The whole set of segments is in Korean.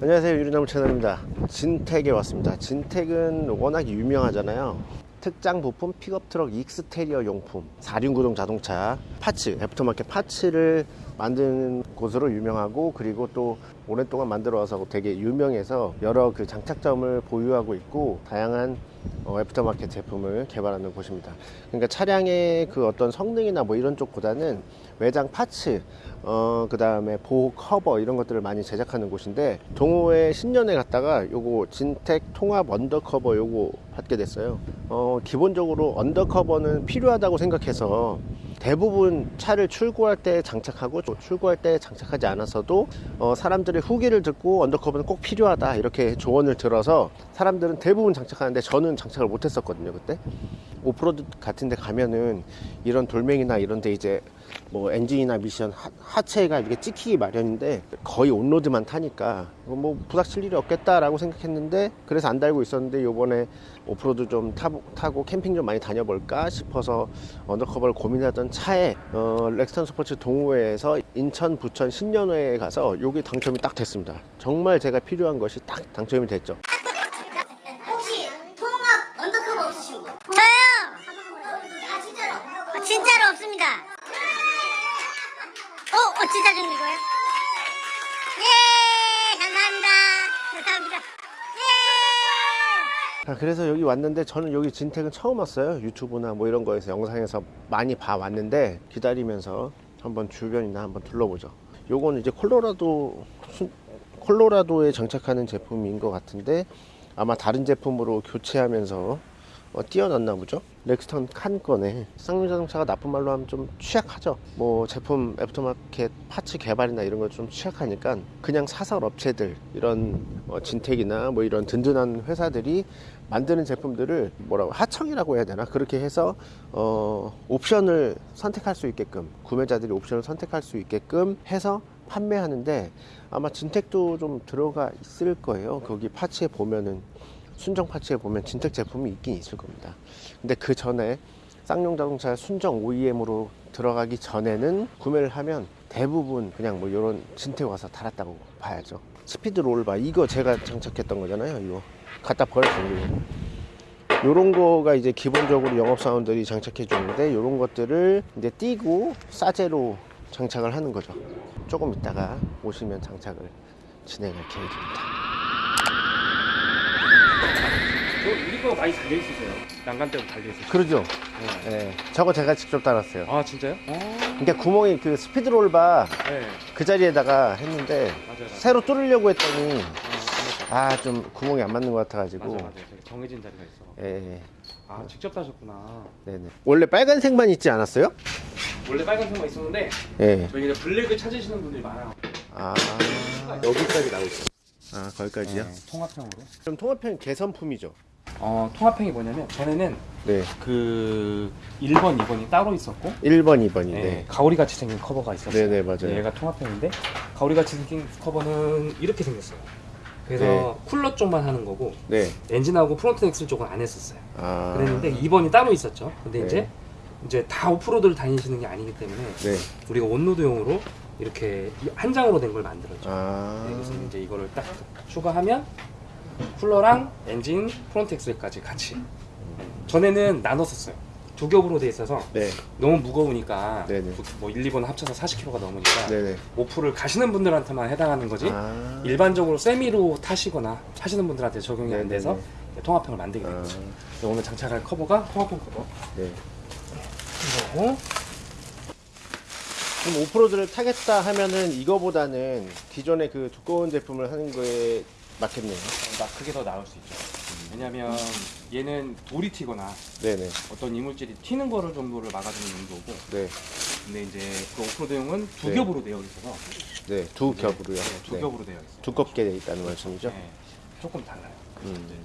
안녕하세요. 유리나무 채널입니다. 진택에 왔습니다. 진택은 워낙 유명하잖아요 특장 부품 픽업 트럭 exterior 용품 4륜구동 자동차 파츠 애프터마켓 파츠를 만드는 곳으로 유명하고 그리고 또 오랫동안 만들어 와서 되게 유명해서 여러 그 장착점을 보유하고 있고 다양한 어, 애프터마켓 제품을 개발하는 곳입니다. 그러니까 차량의 그 어떤 성능이나 뭐 이런 쪽보다는 외장 parts, 어, 그 다음에 보호 커버 이런 것들을 많이 제작하는 곳인데 동호회 신년회 갔다가 요거 진텍 통합 undercover 요거 받게 됐어요. 어, 기본적으로 undercover는 필요하다고 생각해서 대부분 차를 출고할 때 장착하고 또 출고할 때 장착하지 않았어도 어, 사람들의 후기를 듣고 undercover는 꼭 필요하다 이렇게 조언을 들어서 사람들은 대부분 장착하는데 저는 장착을 못 했었거든요 그때. 오프로드 같은 데 가면은 이런 돌멩이나 이런 데 이제 뭐 엔진이나 미션 하, 하체가 이렇게 찍히기 마련인데 거의 on-road만 타니까 뭐 부닥칠 일이 없겠다라고 생각했는데 그래서 안 달고 있었는데 요번에 오프로드 좀 타, 타고 캠핑 좀 많이 다녀볼까 싶어서 undercover를 고민하던 차에 어, 렉스턴 스포츠 동호회에서 인천 부천 신년회에 가서 요게 당첨이 딱 됐습니다 정말 제가 필요한 것이 딱 당첨이 됐죠 혹시 통합 undercover 없으신 분? 저요! 아 진짜로? 아, 진짜로 없습니다. 어, 어, 진짜 좀 이거요? 예! 감사합니다. 감사합니다. 예! 자, 그래서 여기 왔는데 저는 여기 진택은 처음 왔어요. 유튜브나 뭐 이런 거에서 영상에서 많이 봐 왔는데 기다리면서 한번 주변이나 한번 둘러보죠. 요거는 이제 콜로라도 수- 콜로라도에 장착하는 제품인 것 같은데 아마 다른 제품으로 교체하면서 어, 떼어놨나 보죠. 렉스턴 칸 거네. 쌍용 자동차가 나쁜 말로 하면 좀 취약하죠. 뭐 제품 aftermarket parts 개발이나 이런 거좀 취약하니까 그냥 사설 업체들 이런 어, 진택이나 뭐 이런 든든한 회사들이 만드는 제품들을 뭐라고 하청이라고 해야 되나 그렇게 해서 어, 옵션을 선택할 수 있게끔 구매자들이 옵션을 선택할 수 있게끔 해서 판매하는데 아마 진택도 좀 들어가 있을 거예요. 거기 파츠에 보면은 순정 파츠에 보면 진택 제품이 있긴 있을 겁니다. 근데 그 전에 쌍용 자동차 순정 OEM으로 들어가기 전에는 구매를 하면 대부분 그냥 뭐 이런 진택 와서 달았다고 봐야죠. 스피드 롤바 이거 제가 장착했던 거잖아요. 이거 갖다 버렸어요. 요런 거가 이제 기본적으로 영업 사원들이 장착해 주는데 요런 것들을 이제 띄고 싸제로 장착을 하는 거죠. 조금 있다가 오시면 장착을 진행할 계획입니다. 저 우리 거 많이 달려 있으세요. 난간대로 달려 있으세요. 그러죠? 네. 예. 저거 제가 직접 달았어요. 아 진짜요? 어. 그러니까 구멍이 그 스피드 롤바 네. 그 자리에다가 했는데 맞아요. 맞아요. 새로 뚫으려고 했더니 아, 아좀 구멍이 안 맞는 것 같아가지고 맞아요. 맞아요. 정해진 자리가 있어. 예, 예. 아 직접 따셨구나. 네네 원래 빨간색만 있지 않았어요? 원래 빨간색만 있었는데 예. 저희 이제 블랙을 찾으시는 분들이 많아요. 아 여기까지 나오있아 거기까지요? 네, 통합형으로. 그럼 통합형 개선품이죠? 어 통합형이 뭐냐면 전에는 네 그 1번, 2번이 따로 있었고 1번 2번이 네, 네. 가오리 같이 생긴 커버가 있었어요. 네네 맞아요 얘가 통합형인데 가오리 같이 생긴 커버는 이렇게 생겼어요. 그래서 네. 쿨러 쪽만 하는 거고 네. 엔진하고 front axle 쪽은 안 했었어요. 아 그랬는데 2번이 따로 있었죠. 근데 네. 이제 이제 다 off-road를 다니시는 게 아니기 때문에 네. 우리가 on-road용으로 이렇게 이한 장으로 된 걸 만들었죠. 아 네, 그래서 이제 이거를 딱 추가하면 쿨러랑 엔진, front axle까지 같이. 네. 전에는 나눴었어요. 두 겹으로 돼 있어서 네. 너무 무거우니까 네네. 뭐 1, 2번 합쳐서 40kg가 넘으니까 네네 off를 가시는 분들한테만 해당하는 거지 아 일반적으로 세미로 타시거나 하시는 분들한테 적용이 안 네네네. 돼서 통합형을 만들게 된 아, 거죠. 오늘 장착할 커버가 통합형 커버. 네. 이거고 그럼 오프로드를 타겠다 하면은 이거보다는 기존의 그 두꺼운 제품을 하는 거에 맞겠네요. 나 그게 더 나을 수 있죠. 왜냐면 얘는 돌이 튀거나 네네. 어떤 이물질이 튀는 거를 정도를 막아주는 용도고 네. 근데 이제 그 오프로드용은 두 네. 겹으로 되어 있어서 네. 두 네, 겹으로요. 네, 두 네. 겹으로 되어 있어요. 두껍게 돼 있다는 말씀이죠? 네, 조금 달라요. 음.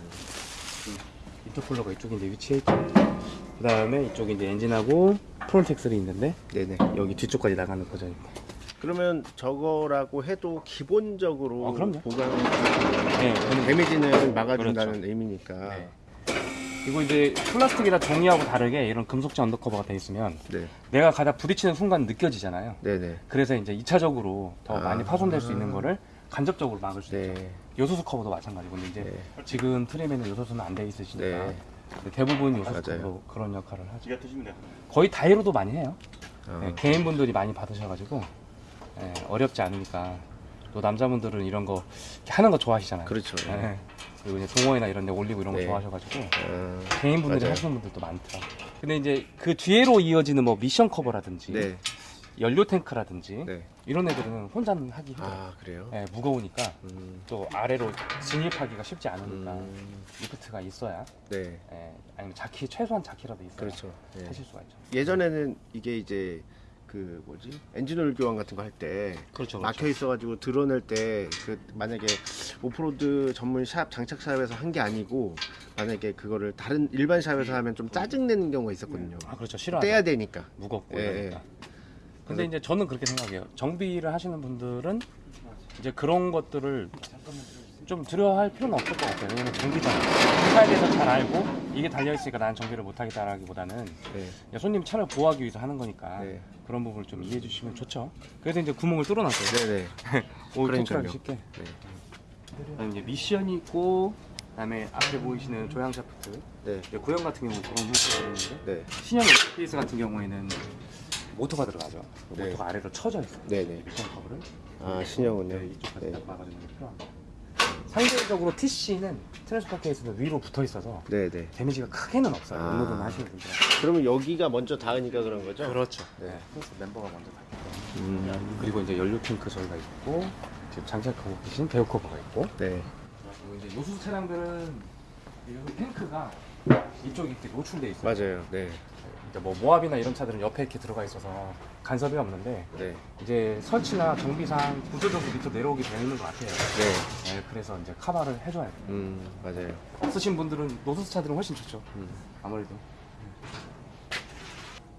이쪽 쿨러가 이쪽에 이제 위치해 있고 그 다음에 이쪽에 이제 엔진하고 front axle 있는데 네네. 여기 뒤쪽까지 나가는 버전입니다. 그러면 저거라고 해도 기본적으로 어, 그럼요. 보강 네, damage는 막아준다는 그렇죠. 의미니까 네. 그리고 이제 플라스틱이나 종이하고 다르게 이런 금속재 undercover가 돼 있으면 네. 내가 가다 부딪히는 순간 느껴지잖아요. 네네. 그래서 이제 2차적으로 더 아. 많이 파손될 수 있는 거를 간접적으로 막을 수 있죠. 네. 요소수 커버도 마찬가지고 근데 이제 네. 지금 트림에는 요소수는 안 돼 있으시니까 네. 대부분 요소수 맞아요. 커버도 그런 역할을 하죠. 거의 다이로도 많이 해요. 아, 네, 개인분들이 많이 받으셔가지고 예, 어렵지 않으니까 또 남자분들은 이런 거 하는 거 좋아하시잖아요. 그렇죠. 예. 그리고 이제 동호회나 이런 데 올리고 이런 거 네. 좋아하셔가지고 아, 개인분들이 맞아요. 하시는 분들도 많더라고요. 근데 이제 그 뒤로 이어지는 뭐 미션 커버라든지 네. 연료 탱크라든지 네. 이런 애들은 혼자는 하기 힘들어요. 아 그래요? 예, 무거우니까 음, 또 아래로 진입하기가 쉽지 않으니까 음, 리프트가 있어야 네. 예, 아니면 자키 최소한 자키라도 있어야 그렇죠. 네. 하실 수가 있죠. 예전에는 이게 이제 그 뭐지 엔진오일 교환 같은 거 할때 그렇죠. 막혀 있어가지고 드러낼 때 그 만약에 오프로드 전문 샵 장착 shop에서 한 게 아니고 만약에 그거를 다른 일반 shop에서 하면 좀 짜증 내는 경우가 있었거든요. 아 그렇죠. 싫어. 떼야 되니까. 무겁고 예, 이러니까. 근데 이제 저는 그렇게 생각해요. 정비를 하시는 분들은 이제 그런 것들을 좀 두려워할 필요는 없을 것 같아요. 왜냐면 정비잖아요. 회사에 대해서 잘 알고 이게 달려있으니까 나는 정비를 못하겠다라기보다는 네. 손님 차를 보호하기 위해서 하는 거니까 네. 그런 부분을 좀 이해해 주시면 좋죠. 그래서 이제 구멍을 뚫어놨어요. 네네. 오, 그러니까요. 배출하기 쉽게. 네. 그다음에 이제 미션이 있고 그다음에 앞에 보이시는 조향 샤프트. 네. 구형 같은 경우는 그런 형태가 있는데 네. 신형 에스페이스 같은 경우에는 모터가 들어가죠. 네. 모터가 아래로 쳐져 있어요. 네 네. 미션 커버를 아 신형은요. 네, 이쪽까지 네. 딱 막아주는 게 필요합니다. 상대적으로 TC는 transfer case는 위로 붙어 있어서 네네. damage가 크게는 없어요. 아. 오프로드만 하시는 분들. 그러면 여기가 먼저 닿으니까 그런 거죠? 그렇죠. 네. 네. 그래서 멤버가 먼저 닿기 음. 때문에. 그리고 이제 연료 탱크 저희가 있고 지금 장착하고 계신 하부 커버가 있고 네. 그리고 이제 요소수 차량들은 이 탱크가 이쪽이 이렇게 노출돼 있어요. 맞아요. 네. 이제 뭐 모압이나 이런 차들은 옆에 이렇게 들어가 있어서 간섭이 없는데 네. 이제 설치나 정비상 구조적으로 밑으로 내려오게 되어 있는 것 같아요. 네. 네, 그래서 이제 카바를 해줘야 돼요. 음 맞아요. 쓰신 분들은 노소스 차들은 훨씬 좋죠. 음. 아무래도.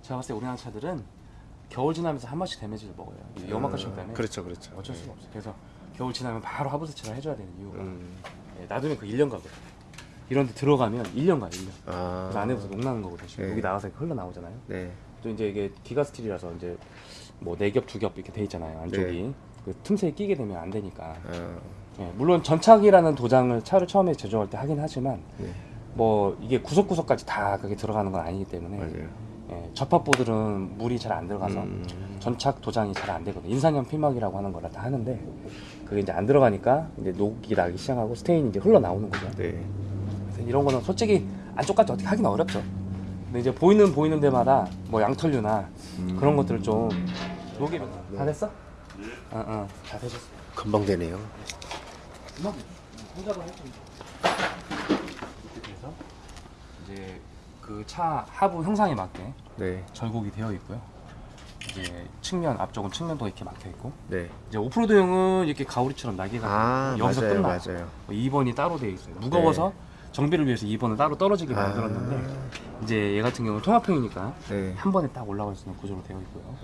제가 봤을 때 우리나라 차들은 겨울 지나면서 한 번씩 데미지를 먹어요. 이 염화가시기 때문에 그렇죠, 그렇죠. 어쩔 수가 없어요. 그래서 겨울 지나면 바로 하부 세차를 해줘야 되는 이유가 음. 예, 놔두면 그 1년 가거든요. 이런 데 들어가면 1년 가요, 1년. 아. 그래서 안에부터 녹 나는 거거든요. 네. 여기 나가서 흘러나오잖아요. 네. 또 이제 이게 기가 스틸이라서 이제 뭐 네 겹, 두 겹 이렇게 돼 있잖아요. 안쪽이. 그 틈새에 끼게 되면 안 되니까. 아. 예, 물론 전착이라는 도장을 차를 처음에 제조할 때 하긴 하지만 네. 뭐 이게 구석구석까지 다 그게 들어가는 건 아니기 때문에 맞아요. 예, 접합보들은 물이 잘 안 들어가서 음. 전착 도장이 잘 안 되거든요. 인산염 필막이라고 하는 거라 다 하는데 그게 이제 안 들어가니까 이제 녹이 나기 시작하고 스테인이 이제 흘러나오는 거죠. 네. 이런 거는 솔직히 안쪽까지 어떻게 하긴 어렵죠. 근데 이제 보이는 보이는 데마다 뭐 양털류나 음. 그런 것들을 좀 녹이면 다 됐어? 어, 어, 다 되셨어. 금방 되네요. 음악 혼자로 할수. 이렇게 돼서 이제 그 차 하부 형상에 맞게 네. 절곡이 되어 있고요. 이제 측면 앞쪽은 측면도 이렇게 막혀 있고 네. 이제 오프로드용은 이렇게 가오리처럼 날개가 아 여기서 맞아요, 끝나요. 맞아요. 2번이 따로 되어 있어요. 무거워서 정비를 위해서 2번을 따로 떨어지게 네. 아. 만들었는데 이제 얘 같은 경우는 통합형이니까 네. 한 번에 딱 올라갈 수 있는 구조로 되어 있고요.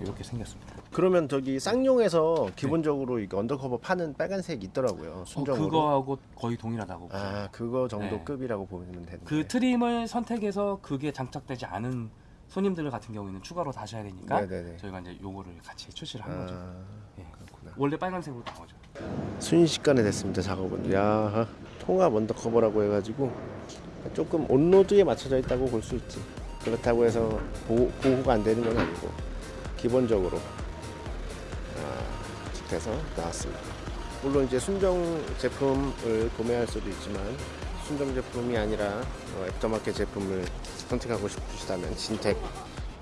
이렇게 생겼습니다. 그러면 저기 쌍용에서 기본적으로 이거 under cover 파는 빨간색 있더라고요. 어, 순정으로. 그거하고 거의 동일하다고. 아 그거 정도 네. 급이라고 보면 되는데. 그 trim을 선택해서 그게 장착되지 않은 손님들 같은 경우에는 추가로 다셔야 되니까 네네네. 저희가 이제 요거를 같이 출시를 한 거죠. 아, 예. 그렇구나. 원래 빨간색으로 나오죠. 순식간에 됐습니다 작업은. 야 통합 언더커버라고 해가지고 조금 온로드에 맞춰져 있다고 볼 수 있지. 그렇다고 해서 보호, 보호가 안 되는 건 아니고 기본적으로 아, 돼서 나왔습니다. 물론 이제 순정 제품을 구매할 수도 있지만 순정 제품이 아니라 어, 애프터마켓 제품을 선택하고 싶으시다면 진텍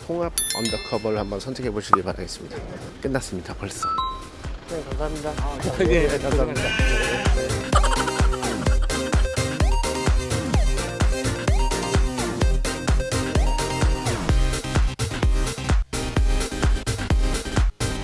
통합 under cover를 한번 선택해 보시길 바라겠습니다. 끝났습니다 벌써. 네 감사합니다. 예, 감사합니다.